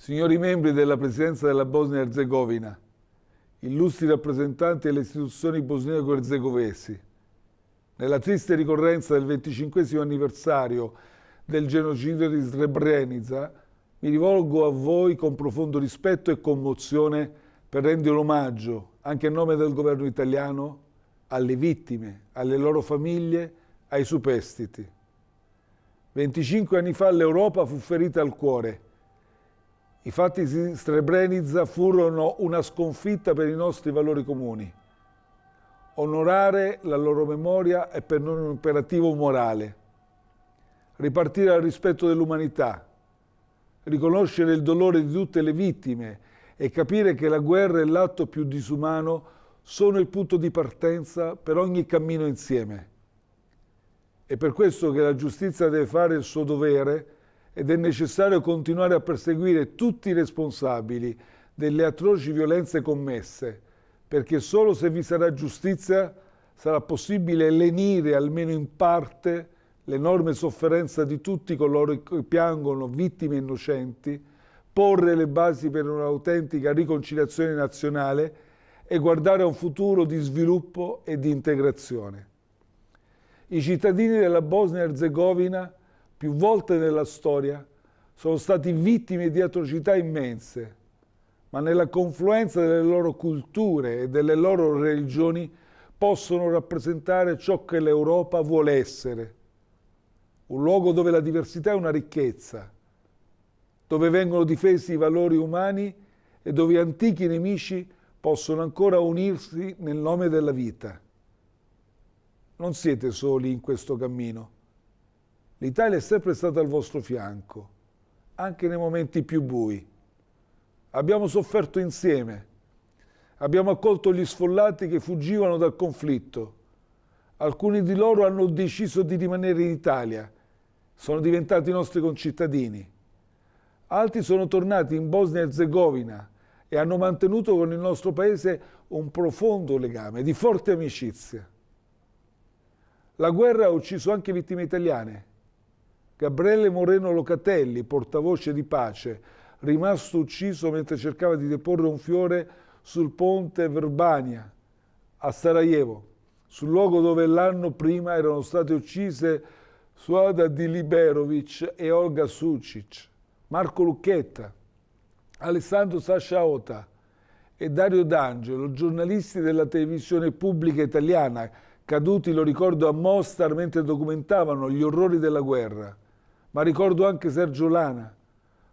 Signori membri della Presidenza della Bosnia-Herzegovina, illustri rappresentanti delle istituzioni bosniaco-herzegovesi, nella triste ricorrenza del 25 anniversario del genocidio di Srebrenica, mi rivolgo a voi con profondo rispetto e commozione per rendere omaggio, anche a nome del governo italiano, alle vittime, alle loro famiglie, ai superstiti. 25 anni fa l'Europa fu ferita al cuore i fatti di Srebrenica furono una sconfitta per i nostri valori comuni. Onorare la loro memoria è per noi un imperativo morale. Ripartire al rispetto dell'umanità, riconoscere il dolore di tutte le vittime e capire che la guerra e l'atto più disumano sono il punto di partenza per ogni cammino insieme. È per questo che la giustizia deve fare il suo dovere ed è necessario continuare a perseguire tutti i responsabili delle atroci violenze commesse, perché solo se vi sarà giustizia sarà possibile lenire almeno in parte l'enorme sofferenza di tutti coloro che piangono vittime innocenti, porre le basi per un'autentica riconciliazione nazionale e guardare a un futuro di sviluppo e di integrazione. I cittadini della Bosnia-Herzegovina più volte nella storia, sono stati vittime di atrocità immense, ma nella confluenza delle loro culture e delle loro religioni possono rappresentare ciò che l'Europa vuole essere. Un luogo dove la diversità è una ricchezza, dove vengono difesi i valori umani e dove antichi nemici possono ancora unirsi nel nome della vita. Non siete soli in questo cammino. L'Italia è sempre stata al vostro fianco, anche nei momenti più bui. Abbiamo sofferto insieme, abbiamo accolto gli sfollati che fuggivano dal conflitto. Alcuni di loro hanno deciso di rimanere in Italia, sono diventati nostri concittadini. Altri sono tornati in Bosnia e Herzegovina e hanno mantenuto con il nostro paese un profondo legame di forte amicizia. La guerra ha ucciso anche vittime italiane Gabriele Moreno Locatelli, portavoce di pace, rimasto ucciso mentre cercava di deporre un fiore sul ponte Verbania a Sarajevo, sul luogo dove l'anno prima erano state uccise Suada Diliberovic e Olga Sucic, Marco Lucchetta, Alessandro Sasciaota e Dario D'Angelo, giornalisti della televisione pubblica italiana, caduti, lo ricordo, a Mostar mentre documentavano gli orrori della guerra ma ricordo anche Sergio Lana,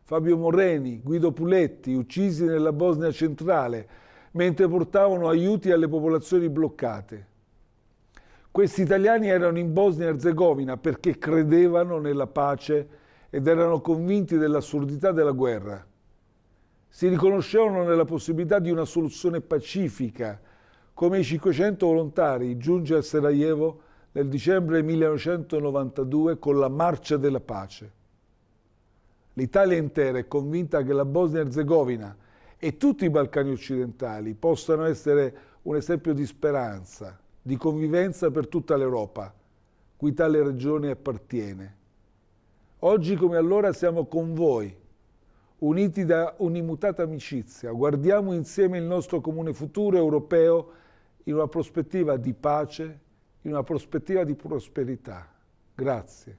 Fabio Moreni, Guido Puletti, uccisi nella Bosnia centrale, mentre portavano aiuti alle popolazioni bloccate. Questi italiani erano in Bosnia e Herzegovina perché credevano nella pace ed erano convinti dell'assurdità della guerra. Si riconoscevano nella possibilità di una soluzione pacifica, come i 500 volontari giunti a Sarajevo nel dicembre 1992 con la Marcia della Pace. L'Italia intera è convinta che la Bosnia-Herzegovina e tutti i Balcani occidentali possano essere un esempio di speranza, di convivenza per tutta l'Europa, cui tale regione appartiene. Oggi come allora siamo con voi, uniti da un'immutata amicizia, guardiamo insieme il nostro comune futuro europeo in una prospettiva di pace, in una prospettiva di prosperità. Grazie.